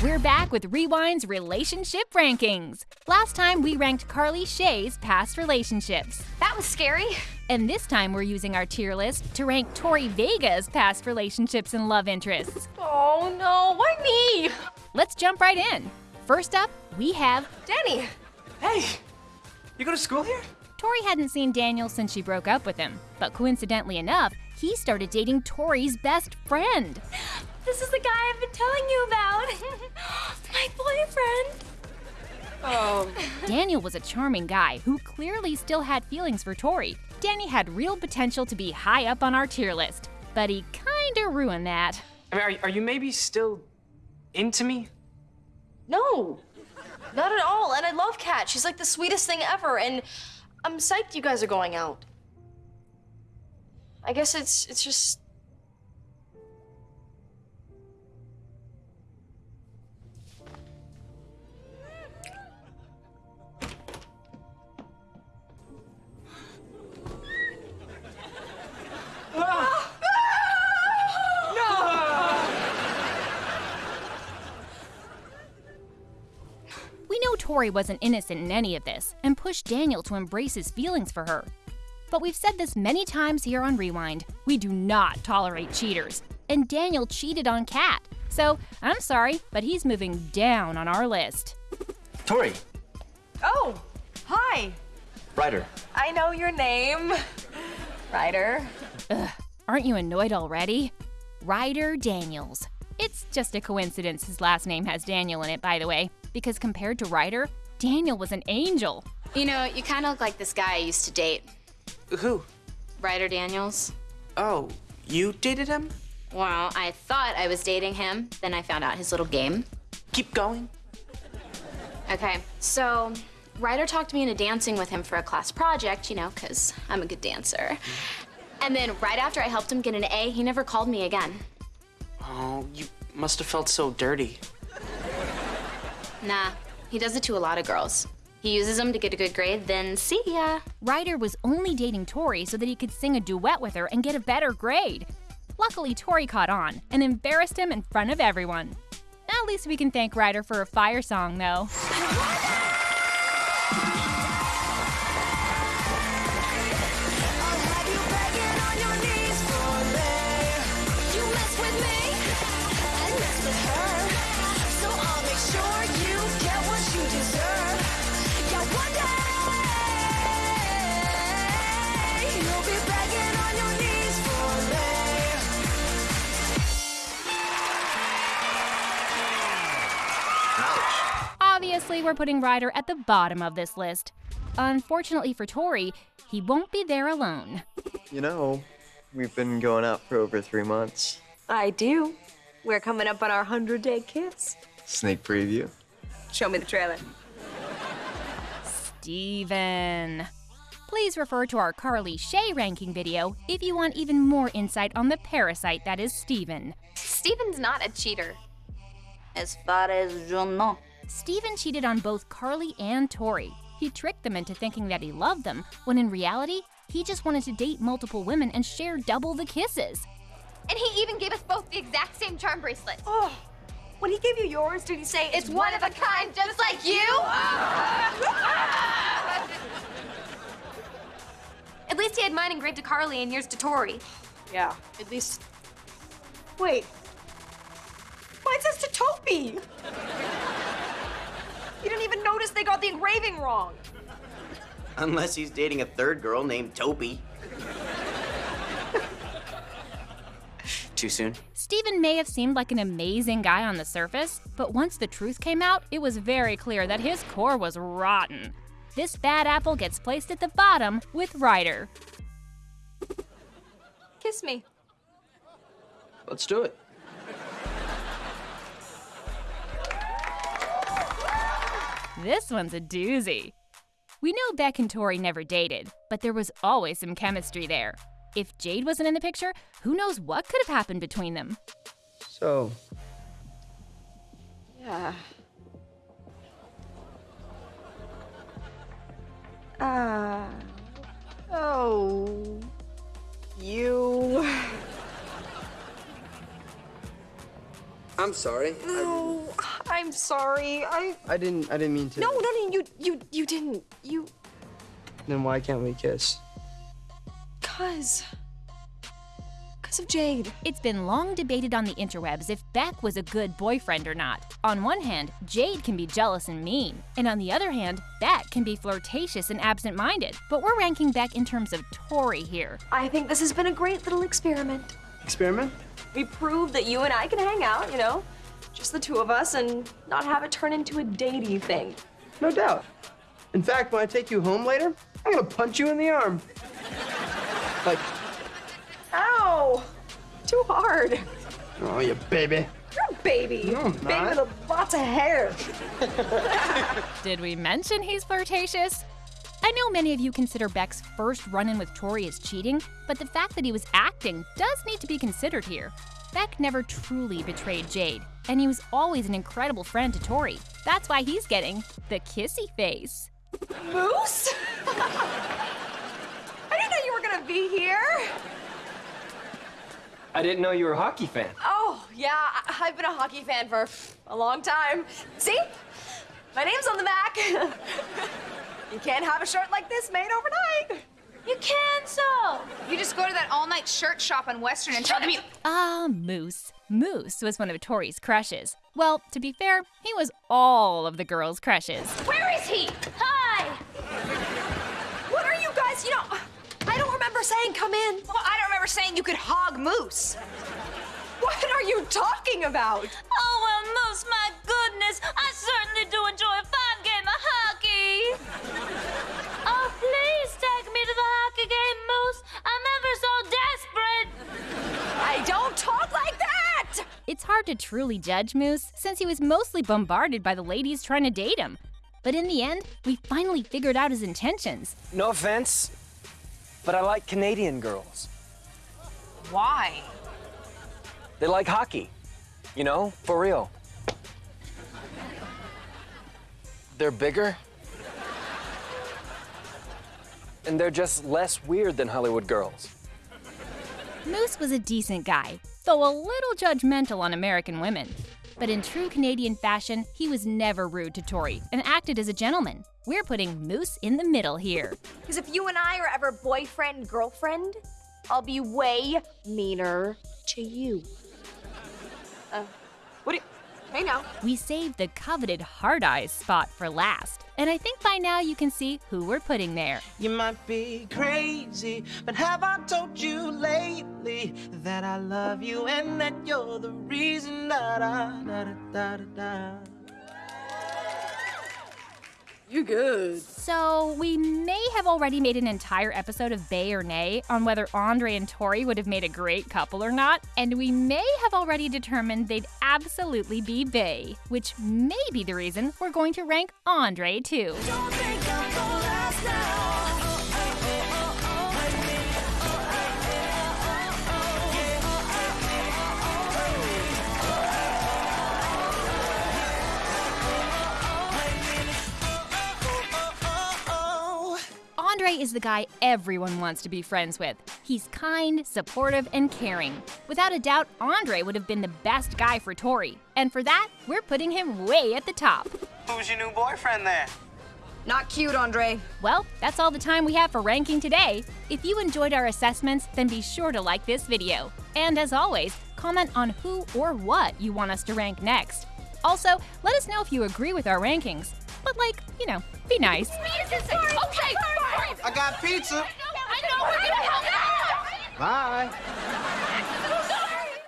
We're back with Rewind's relationship rankings. Last time we ranked Carly Shay's past relationships. That was scary. And this time we're using our tier list to rank Tori Vega's past relationships and love interests. Oh no, why me? Let's jump right in. First up, we have Danny. Hey, you go to school here? Tori hadn't seen Daniel since she broke up with him, but coincidentally enough, he started dating Tori's best friend. This is the guy I've been telling you about. My boyfriend. Oh. Daniel was a charming guy who clearly still had feelings for Tori. Danny had real potential to be high up on our tier list, but he kinda ruined that. I mean, are, are you maybe still into me? No, not at all. And I love Cat. She's like the sweetest thing ever. And I'm psyched you guys are going out. I guess it's it's just We Tori wasn't innocent in any of this and pushed Daniel to embrace his feelings for her. But we've said this many times here on Rewind we do not tolerate cheaters. And Daniel cheated on Cat. So I'm sorry, but he's moving down on our list. Tori, Oh, hi. Ryder. I know your name. Ryder. Aren't you annoyed already? Ryder Daniels. It's just a coincidence his last name has Daniel in it, by the way, because compared to Ryder, Daniel was an angel. You know, you kind of look like this guy I used to date, Who? Ryder Daniels. Oh, you dated him? Well, I thought I was dating him, then I found out his little game. Keep going. Okay, so Ryder talked me into dancing with him for a class project, you know, because I'm a good dancer. And then right after I helped him get an A, he never called me again. Oh, you must have felt so dirty. Nah, he does it to a lot of girls. He uses them to get a good grade, then see ya. Ryder was only dating Tori so that he could sing a duet with her and get a better grade. Luckily, Tori caught on and embarrassed him in front of everyone. At least we can thank Ryder for a fire song, though. we're putting Ryder at the bottom of this list. Unfortunately for Tori, he won't be there alone. You know, we've been going out for over three months. I do. We're coming up on our 100 day kiss. Snake preview. Show me the trailer. Steven. Please refer to our Carly Shay ranking video if you want even more insight on the parasite that is Steven. Steven's not a cheater. As far as yo know. Steven cheated on both Carly and Tori. He tricked them into thinking that he loved them, when in reality, he just wanted to date multiple women and share double the kisses. And he even gave us both the exact same charm bracelet. Oh, when he gave you yours, did he say It's one of a kind, just like you. At least he had mine engraved to Carly and yours to Tori. Yeah, at least. Wait. Mine says to Toby. You didn't even notice they got the engraving wrong. Unless he's dating a third girl named Toby. Too soon? Steven may have seemed like an amazing guy on the surface, but once the truth came out, it was very clear that his core was rotten. This bad apple gets placed at the bottom with Ryder. Kiss me. Let's do it. This one's a doozy. We know Beck and Tori never dated, but there was always some chemistry there. If Jade wasn't in the picture, who knows what could have happened between them? So, Yeah. Ah. oh. You. I'm sorry. No, I'm sorry. I. I didn't. I didn't mean to. No, no, no. You, you, you didn't. You. Then why can't we kiss? Cause. Cause of Jade. It's been long debated on the interwebs if Beck was a good boyfriend or not. On one hand, Jade can be jealous and mean, and on the other hand, Beck can be flirtatious and absent minded. But we're ranking Beck in terms of Tori here. I think this has been a great little experiment. Experiment? We proved that you and I can hang out, you know, just the two of us, and not have it turn into a datey thing. No doubt. In fact, when I take you home later, I'm gonna punch you in the arm. Like, Ow! Too hard. oh, you baby. You're a baby. No, I'm baby not. with lots of hair. Did we mention he's flirtatious? I know many of you consider Beck's first run in with Tori as cheating, but the fact that he was acting does need to be considered here. Beck never truly betrayed Jade, and he was always an incredible friend to Tori. That's why he's getting the kissy face. Moose? I didn't know you were gonna be here. I didn't know you were a hockey fan. Oh, yeah, I- I've been a hockey fan for a long time. See? My name's on the back. you can't have a shirt like this made overnight. You cancel! You just go to that all-night shirt shop on Western and tell them you. Ah, Moose. Moose was one of Tori's crushes. Well, to be fair, he was all of the girls' crushes. Where is he? Hi. What are you guys, you know, I don't remember saying come in. Well, I don't remember saying you could hog Moose. What are you talking about? Oh well, Moose, my goodness, I certainly do enjoy hard to truly judge Moose since he was mostly bombarded by the ladies trying to date him. But in the end, we finally figured out his intentions. No offense, but I like Canadian girls. Why? They like hockey. You know, for real. They're bigger. And they're just less weird than Hollywood girls. Moose was a decent guy, though a little judgmental on American women. But in true Canadian fashion, he was never rude to Tori and acted as a gentleman. We're putting Moose in the middle here. Because if you and I are ever boyfriend girlfriend, I'll be way meaner to you. Uh, what do you? Hey now. We saved the coveted hard eyes spot for last. And I think by now you can see who we're putting there. You might be crazy, but have I told you lately that I love you and that you're the reason da da da da da da. You good? So, we may have already made an entire episode of Bae or Nay on whether Andre and Tori would have made a great couple or not, and we may have already determined they'd absolutely be Bae, which may be the reason we're going to rank Andre too. Is the guy everyone wants to be friends with. He's kind, supportive, and caring. Without a doubt, Andre would have been the best guy for Tori. And for that, we're putting him way at the top. Who's your new boyfriend there? Not cute, Andre. Well, that's all the time we have for ranking today. If you enjoyed our assessments, then be sure to like this video. And as always, comment on who or what you want us to rank next. Also, let us know if you agree with our rankings. But like, you know, be nice. Okay, fine. I got pizza. I know we're gonna help. Bye.